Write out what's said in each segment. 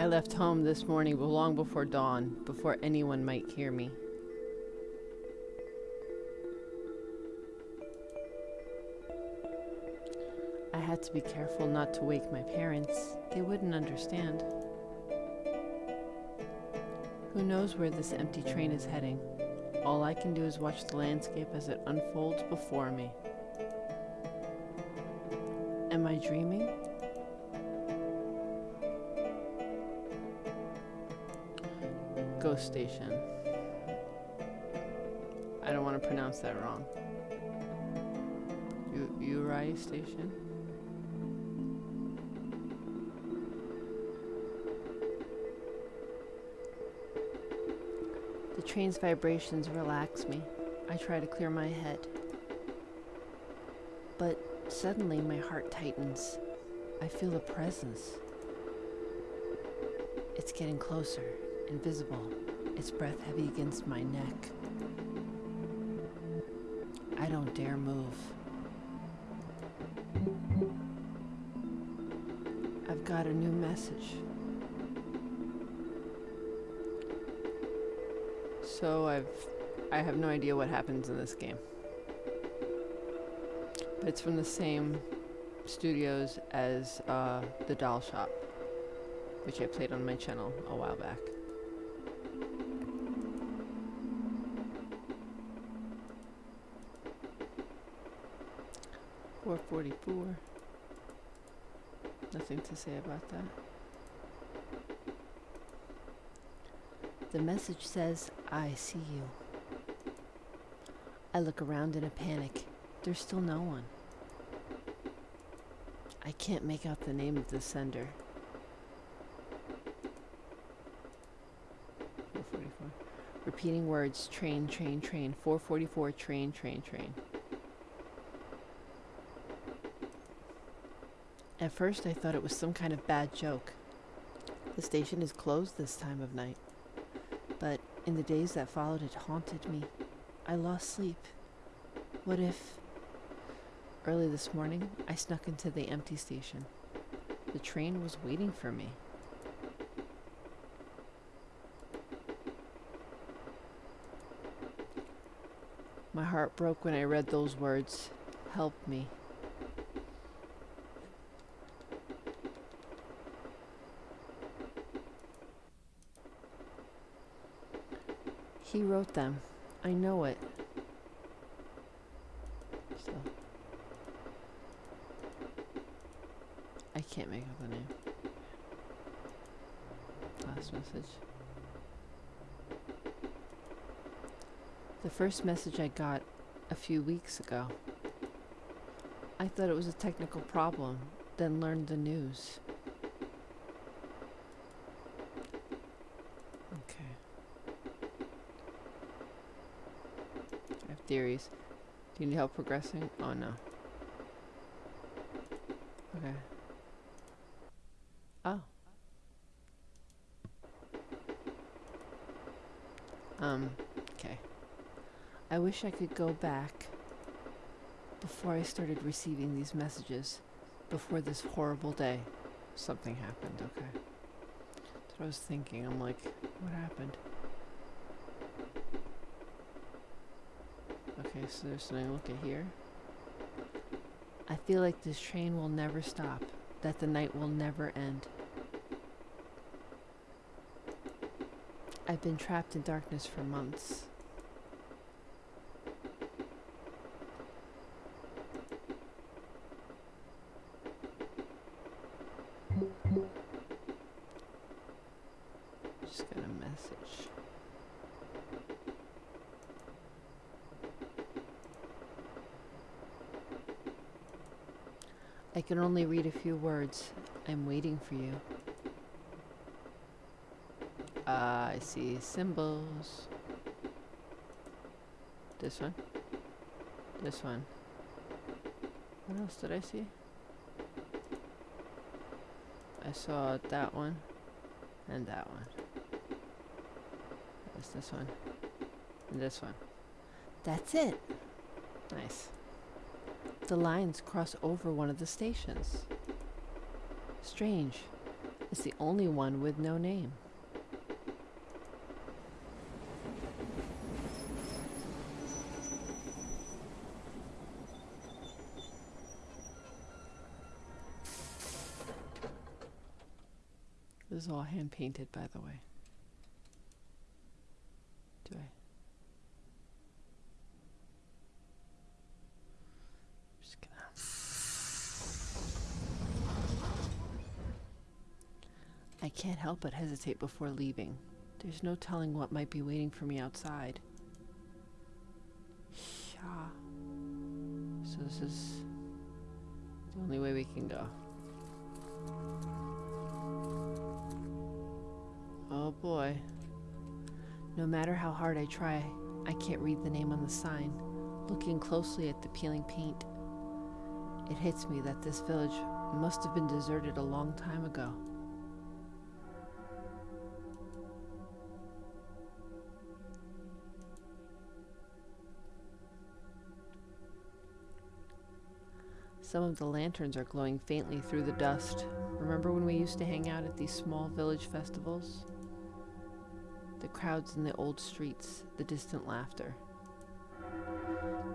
I left home this morning long before dawn, before anyone might hear me. I had to be careful not to wake my parents. They wouldn't understand. Who knows where this empty train is heading? All I can do is watch the landscape as it unfolds before me. Am I dreaming? Ghost Station. I don't want to pronounce that wrong. U Uri Station? The train's vibrations relax me. I try to clear my head. But suddenly my heart tightens. I feel a presence. It's getting closer, invisible, its breath heavy against my neck. I don't dare move. I've got a new message. So I've I have no idea what happens in this game. But it's from the same studios as uh, The Doll Shop, which I played on my channel a while back. Four forty-four. Nothing to say about that. The message says, I see you. I look around in a panic. There's still no one. I can't make out the name of the sender. 444. Repeating words, train, train, train. 444, train, train, train. At first I thought it was some kind of bad joke. The station is closed this time of night. But in the days that followed it haunted me. I lost sleep. What if... Early this morning, I snuck into the empty station. The train was waiting for me. My heart broke when I read those words. Help me. He wrote them. I know it. So. I can't make up the name. Last message. The first message I got a few weeks ago. I thought it was a technical problem, then learned the news. Okay. I have theories. Do you need help progressing? Oh no. Okay. Oh. Um, okay. I wish I could go back before I started receiving these messages, before this horrible day. Something happened, okay. That's what I was thinking. I'm like, what happened? Okay, so there's something look at here. I feel like this train will never stop, that the night will never end. I've been trapped in darkness for months. Just got a message. I can only read a few words. I'm waiting for you. Uh, I see symbols. This one. This one. What else did I see? I saw that one and that one. There's this one and this one. That's it. Nice. The lines cross over one of the stations. Strange. It's the only one with no name. This is all hand painted, by the way. Do I? Just gonna. I can't help but hesitate before leaving. There's no telling what might be waiting for me outside. Yeah. So this is the only way we can go. Oh boy. No matter how hard I try, I can't read the name on the sign. Looking closely at the peeling paint, it hits me that this village must have been deserted a long time ago. Some of the lanterns are glowing faintly through the dust. Remember when we used to hang out at these small village festivals? The crowds in the old streets, the distant laughter.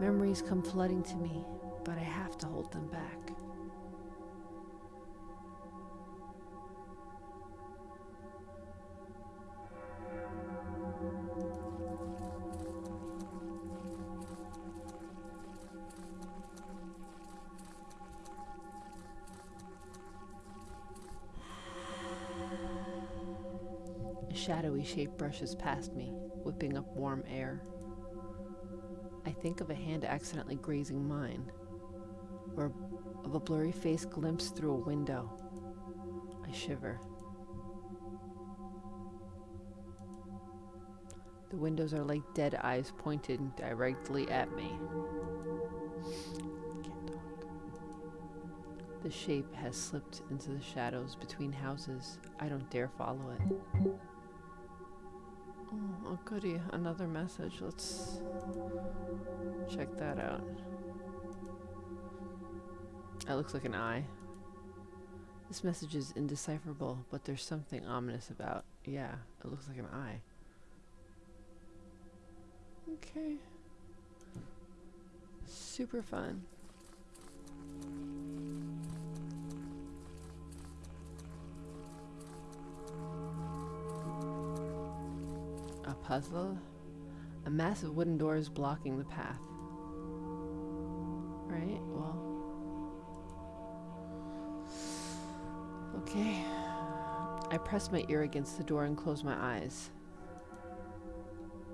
Memories come flooding to me, but I have to hold them back. Shadowy shape brushes past me, whipping up warm air. I think of a hand accidentally grazing mine, or of a blurry face glimpsed through a window. I shiver. The windows are like dead eyes pointed directly at me. The shape has slipped into the shadows between houses. I don't dare follow it. Oh, goody, another message. Let's check that out. That looks like an eye. This message is indecipherable, but there's something ominous about. Yeah, it looks like an eye. Okay. Super fun. Puzzle? A massive wooden door is blocking the path. Right, well. Okay. I press my ear against the door and close my eyes.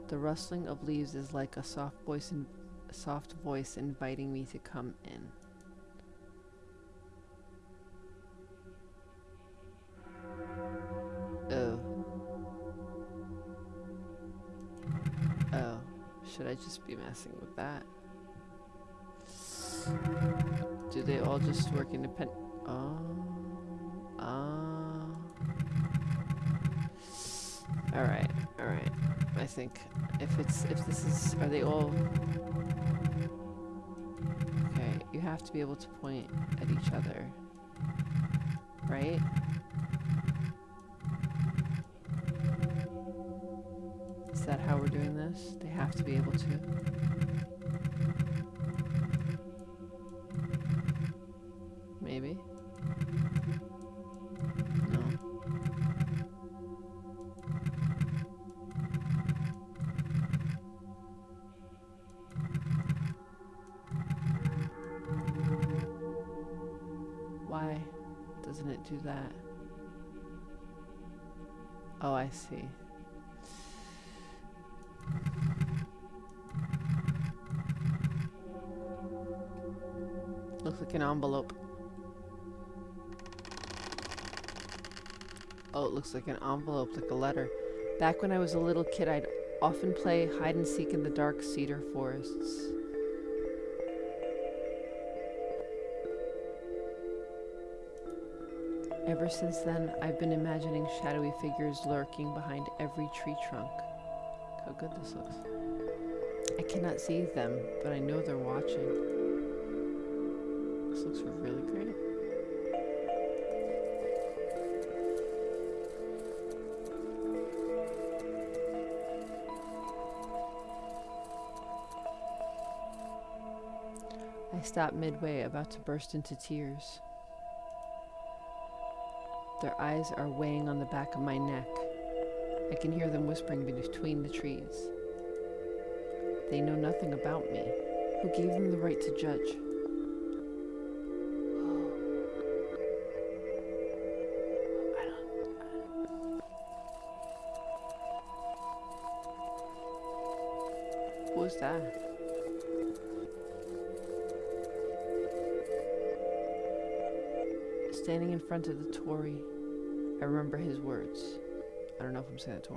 The rustling of leaves is like a soft voice, in, soft voice inviting me to come in. Should I just be messing with that? Do they all just work independent? Oh. Ah. Alright, alright. I think if it's if this is are they all Okay, you have to be able to point at each other. Right? That how we're doing this? They have to be able to. Looks like an envelope. Oh, it looks like an envelope, like a letter. Back when I was a little kid, I'd often play hide and seek in the dark cedar forests. Ever since then, I've been imagining shadowy figures lurking behind every tree trunk. How good this looks. I cannot see them, but I know they're watching looks really great. I stop midway, about to burst into tears. Their eyes are weighing on the back of my neck. I can hear them whispering between the trees. They know nothing about me. Who gave them the right to judge? Standing in front of the torii, I remember his words. I don't know if I'm saying it to.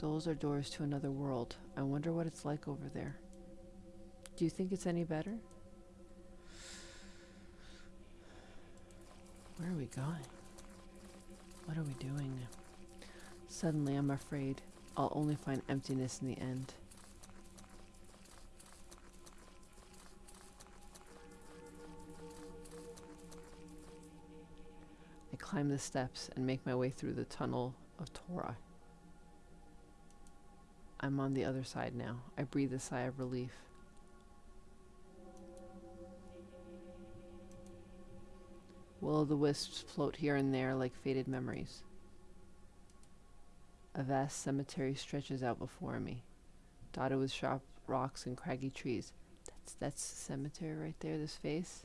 Those are doors to another world. I wonder what it's like over there. Do you think it's any better? Where are we going? What are we doing? Suddenly, I'm afraid I'll only find emptiness in the end. Climb the steps and make my way through the tunnel of torii. I'm on the other side now. I breathe a sigh of relief. Will o' the wisps float here and there like faded memories. A vast cemetery stretches out before me, dotted with sharp rocks and craggy trees. That's that's the cemetery right there, this face.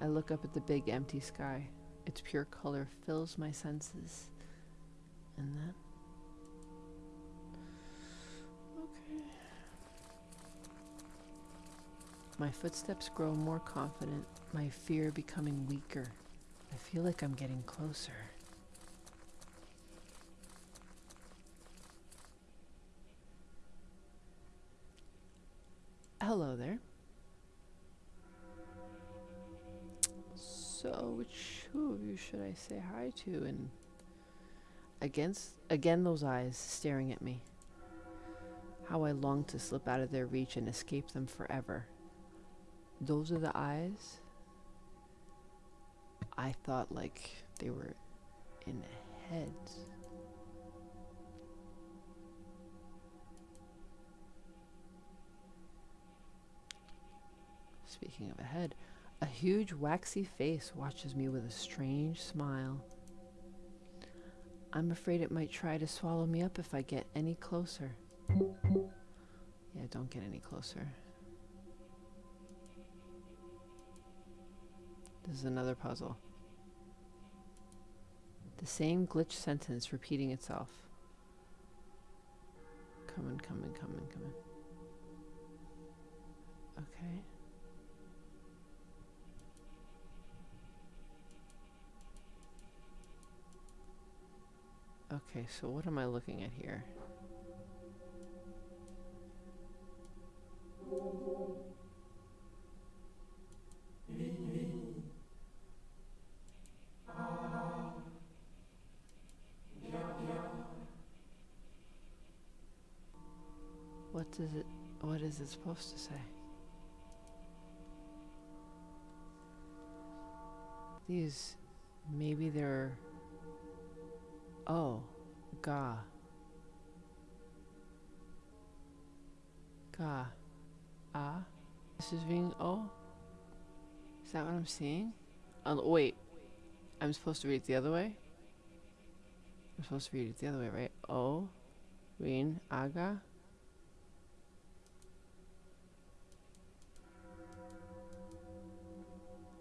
I look up at the big empty sky. Its pure color fills my senses. And then. Okay. My footsteps grow more confident, my fear becoming weaker. I feel like I'm getting closer. I say hi to? And against again those eyes staring at me. How I long to slip out of their reach and escape them forever. Those are the eyes. I thought like they were in heads. Speaking of a head, a huge waxy face watches me with a strange smile. I'm afraid it might try to swallow me up if I get any closer. Yeah, don't get any closer. This is another puzzle. The same glitch sentence repeating itself. Coming, coming, coming, coming. Okay. Okay, so what am I looking at here? What does it, what is it supposed to say? These, maybe they're Oh, ga. Ga. Ah. This is being oh. Is that what I'm seeing? Oh, wait. I'm supposed to read it the other way? I'm supposed to read it the other way, right? Oh. Rin. Aga.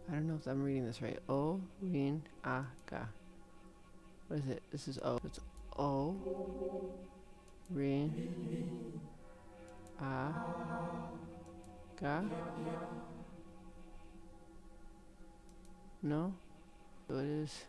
I don't know if I'm reading this right. O, Rin, Aga. What is it? This is O. It's O. Rin. A. Ga. No? So it is.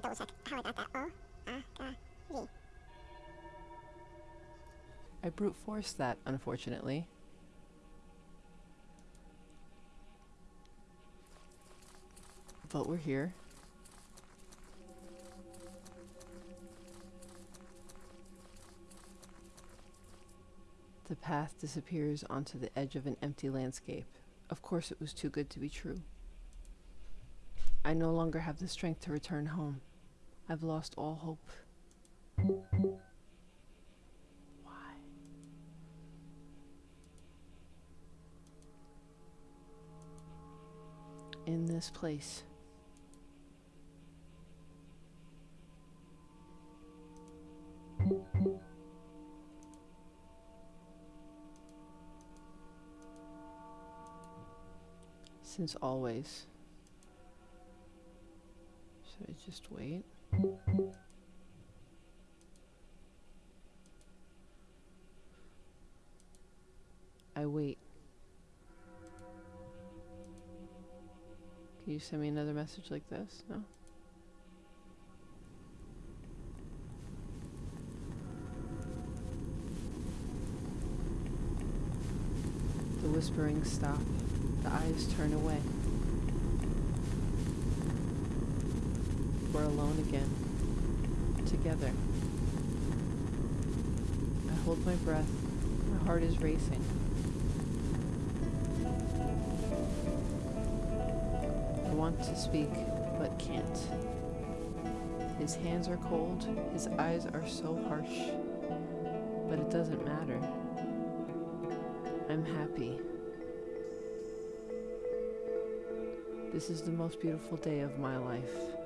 Gotta double check how I got that. Brute forced that, unfortunately. But we're here. The path disappears onto the edge of an empty landscape. Of course, it was too good to be true. I no longer have the strength to return home. I've lost all hope. Why? In this place. Since always. Should I just wait? I wait. Can you send me another message like this? No? The whisperings stop. The eyes turn away. We're alone again. Together. I hold my breath. My heart is racing. I want to speak, but can't. His hands are cold. His eyes are so harsh. But it doesn't matter. I'm happy. This is the most beautiful day of my life.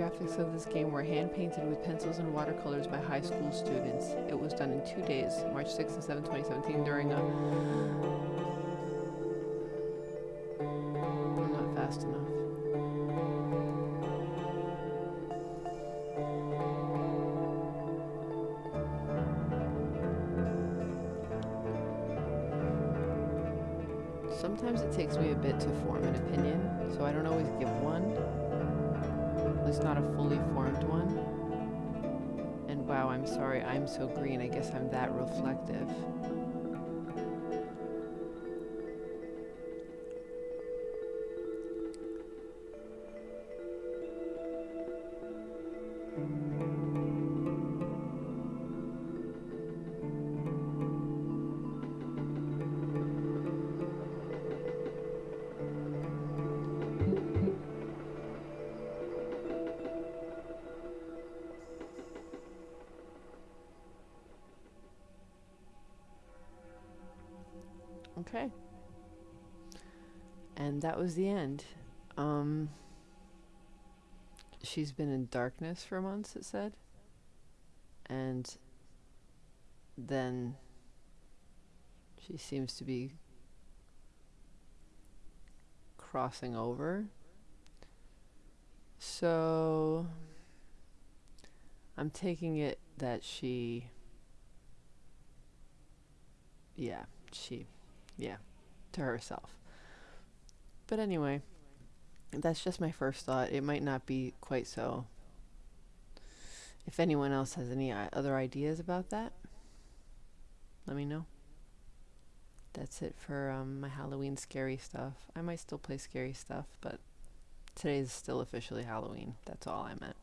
Graphics of this game were hand painted with pencils and watercolors by high school students. It was done in two days, March 6 and 7, 2017, during a. At least not a fully formed one. And wow, I'm sorry, I'm so green. I guess I'm that reflective. Okay. And that was the end. Um, she's been in darkness for months, it said. And then she seems to be crossing over. So I'm taking it that she. Yeah, she yeah, to herself. But anyway, that's just my first thought. It might not be quite so. If anyone else has any other ideas about that, let me know. That's it for um, my Halloween scary stuff. I might still play scary stuff, but today's still officially Halloween. That's all I meant.